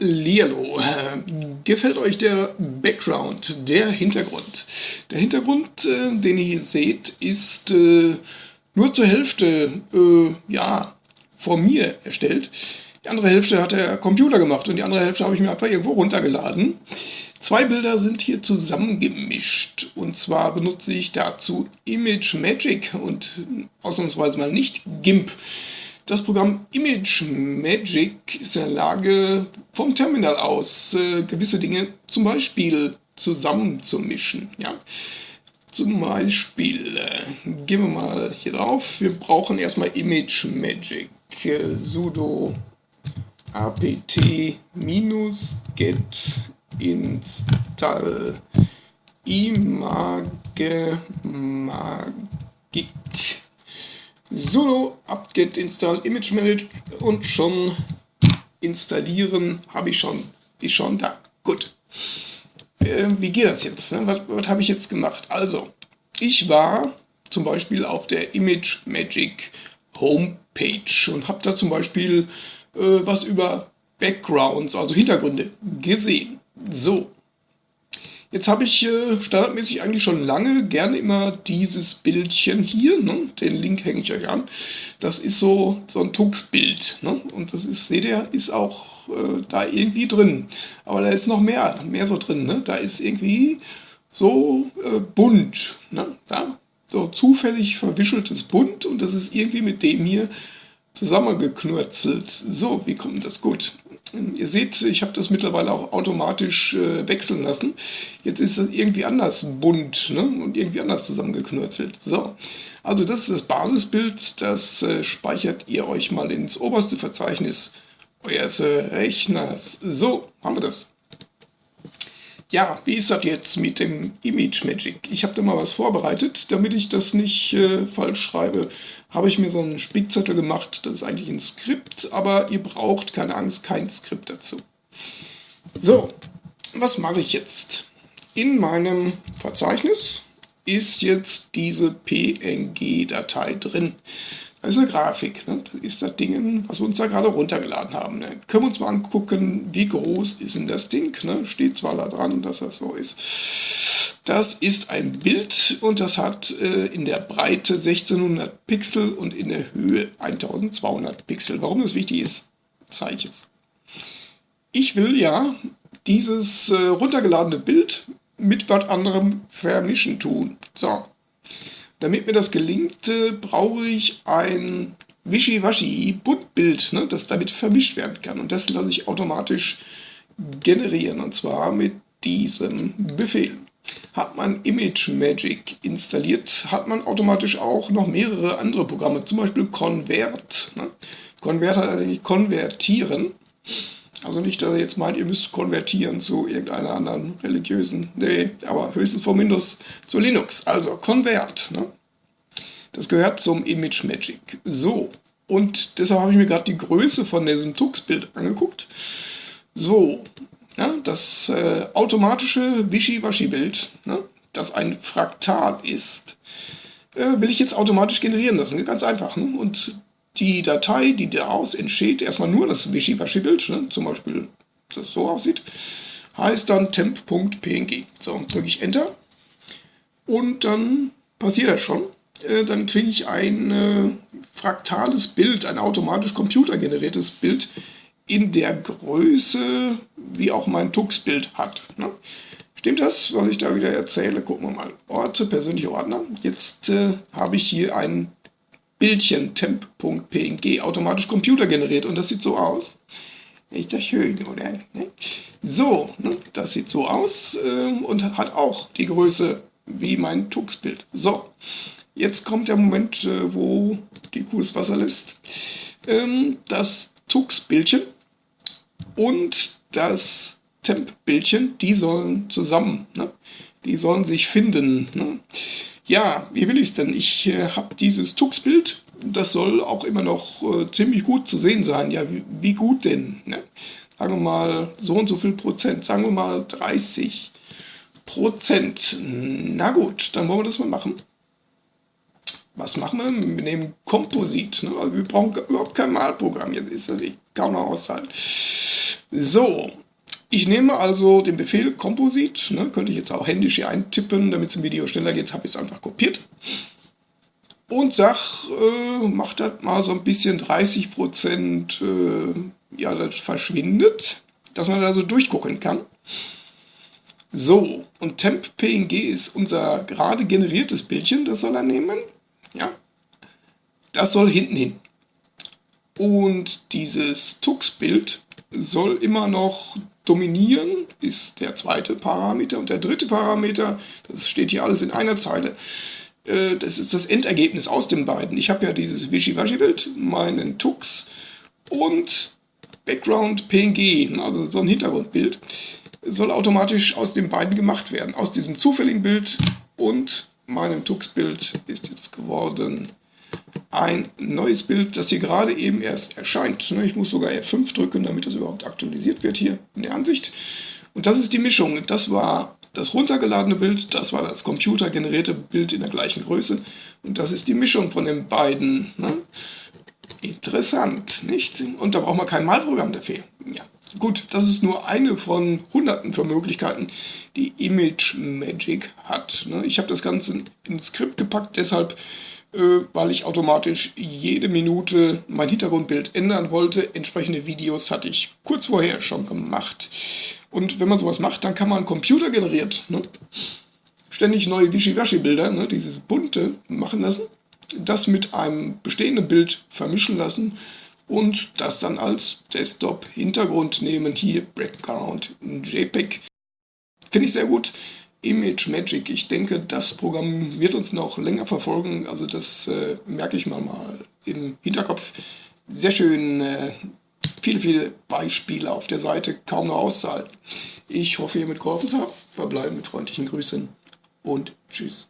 Hallihallo. Gefällt euch der Background, der Hintergrund? Der Hintergrund, äh, den ihr hier seht, ist äh, nur zur Hälfte äh, ja, von mir erstellt. Die andere Hälfte hat der Computer gemacht und die andere Hälfte habe ich mir einfach irgendwo runtergeladen. Zwei Bilder sind hier zusammengemischt und zwar benutze ich dazu Image Magic und ausnahmsweise mal nicht GIMP. Das Programm Image Magic ist in der Lage, vom Terminal aus äh, gewisse Dinge zum Beispiel zusammenzumischen. Ja? Zum Beispiel, äh, gehen wir mal hier drauf, wir brauchen erstmal Image Magic. Äh, sudo apt-get install image magic sudo apt-get install image manage und schon installieren habe ich schon, ist schon da. Gut. Äh, wie geht das jetzt? Ne? Was, was habe ich jetzt gemacht? Also, ich war zum Beispiel auf der Image Magic Homepage und habe da zum Beispiel äh, was über Backgrounds, also Hintergründe, gesehen. So, Jetzt habe ich äh, standardmäßig eigentlich schon lange gerne immer dieses Bildchen hier, ne? den Link hänge ich euch an. Das ist so, so ein Tux-Bild. Ne? Und das ist, seht ihr, ist auch äh, da irgendwie drin. Aber da ist noch mehr, mehr so drin. Ne? Da ist irgendwie so äh, bunt. Ne? Ja? So zufällig verwischeltes Bunt und das ist irgendwie mit dem hier zusammengeknurzelt. So, wie kommt das gut? Ihr seht, ich habe das mittlerweile auch automatisch äh, wechseln lassen. Jetzt ist es irgendwie anders bunt ne? und irgendwie anders zusammengeknurzelt. So, also das ist das Basisbild, das äh, speichert ihr euch mal ins oberste Verzeichnis eures Rechners. So, haben wir das. Ja, wie ist das jetzt mit dem Image Magic? Ich habe da mal was vorbereitet, damit ich das nicht äh, falsch schreibe. Habe ich mir so einen Spickzettel gemacht, das ist eigentlich ein Skript, aber ihr braucht, keine Angst, kein Skript dazu. So, was mache ich jetzt? In meinem Verzeichnis ist jetzt diese PNG-Datei drin. Das ist eine Grafik, ne? das ist das Ding, was wir uns da gerade runtergeladen haben. Ne? Können wir uns mal angucken, wie groß ist denn das Ding? Ne? Steht zwar da dran, dass das so ist. Das ist ein Bild und das hat äh, in der Breite 1600 Pixel und in der Höhe 1200 Pixel. Warum das wichtig ist, zeige ich jetzt. Ich will ja dieses äh, runtergeladene Bild mit was anderem vermischen tun. So, damit mir das gelingt, brauche ich ein Wischiwaschi-Buntbild, ne, das damit vermischt werden kann. Und das lasse ich automatisch generieren, und zwar mit diesem Befehl. Hat man Image Magic installiert, hat man automatisch auch noch mehrere andere Programme, zum Beispiel Convert. Ne? Heißt eigentlich konvertieren. Also nicht, dass ihr jetzt meint, ihr müsst konvertieren zu irgendeiner anderen religiösen, nee, aber höchstens von Windows zu Linux. Also Convert, ne? Das gehört zum Image Magic. So, und deshalb habe ich mir gerade die Größe von diesem Tux-Bild angeguckt. So, ja, das äh, automatische Wischiwaschi-Bild, ne, das ein Fraktal ist, äh, will ich jetzt automatisch generieren lassen. Ganz einfach. Ne? Und die Datei, die daraus entsteht, erstmal nur das Wischiwaschi-Bild, ne, zum Beispiel das so aussieht, heißt dann temp.png. So, drücke ich Enter und dann passiert das schon. Äh, dann kriege ich ein äh, fraktales Bild, ein automatisch computergeneriertes Bild in der Größe, wie auch mein Tux-Bild hat. Ne? Stimmt das, was ich da wieder erzähle? Gucken wir mal. Orte, persönliche Ordner. Jetzt äh, habe ich hier ein Bildchen temp.png automatisch Computer generiert und das sieht so aus. Ist das schön, oder? Ne? So, ne? das sieht so aus äh, und hat auch die Größe wie mein Tux-Bild. So, jetzt kommt der Moment, äh, wo die Kuh das Wasser lässt. Ähm, das Tux-Bildchen und das Temp-Bildchen, die sollen zusammen, ne? die sollen sich finden. Ja, wie will ich es denn? Ich äh, habe dieses Tux-Bild, das soll auch immer noch äh, ziemlich gut zu sehen sein. Ja, wie, wie gut denn? Ne? Sagen wir mal so und so viel Prozent, sagen wir mal 30 Prozent. Na gut, dann wollen wir das mal machen. Was machen wir? Wir nehmen Komposit. Ne? Also wir brauchen überhaupt kein Malprogramm. Jetzt ist das kaum noch aushalten. So, ich nehme also den Befehl Composite, ne, könnte ich jetzt auch händisch hier eintippen, damit es im Video schneller geht, habe ich es einfach kopiert. Und sag, äh, mach das mal so ein bisschen 30 Prozent, äh, ja, das verschwindet, dass man da so durchgucken kann. So, und Temp.png ist unser gerade generiertes Bildchen, das soll er nehmen. Ja, das soll hinten hin. Und dieses Tux-Bild soll immer noch dominieren, ist der zweite Parameter. Und der dritte Parameter, das steht hier alles in einer Zeile, äh, das ist das Endergebnis aus den beiden. Ich habe ja dieses Wischiwaschi-Bild, meinen Tux und Background PNG, also so ein Hintergrundbild soll automatisch aus den beiden gemacht werden. Aus diesem zufälligen Bild und meinem Tux-Bild ist jetzt geworden ein neues Bild, das hier gerade eben erst erscheint. Ne, ich muss sogar F5 drücken, damit das überhaupt aktualisiert wird hier in der Ansicht. Und das ist die Mischung. Das war das runtergeladene Bild, das war das computergenerierte Bild in der gleichen Größe. Und das ist die Mischung von den beiden. Ne? Interessant, nicht? Und da braucht man kein Malprogramm dafür. Ja. Gut, das ist nur eine von hunderten von Möglichkeiten, die Image Magic hat. Ne? Ich habe das Ganze ins Skript gepackt, deshalb, weil ich automatisch jede Minute mein Hintergrundbild ändern wollte. Entsprechende Videos hatte ich kurz vorher schon gemacht. Und wenn man sowas macht, dann kann man Computer generiert ne? ständig neue Wischiwaschi-Bilder, ne? dieses bunte, machen lassen, das mit einem bestehenden Bild vermischen lassen und das dann als Desktop-Hintergrund nehmen. Hier Background JPEG. Finde ich sehr gut. Image Magic, ich denke, das Programm wird uns noch länger verfolgen. Also das äh, merke ich mal mal im Hinterkopf. Sehr schön, äh, viele, viele Beispiele auf der Seite, kaum noch auszuhalten. Ich hoffe, ihr mitgeholfen habt. Verbleiben mit freundlichen Grüßen und tschüss.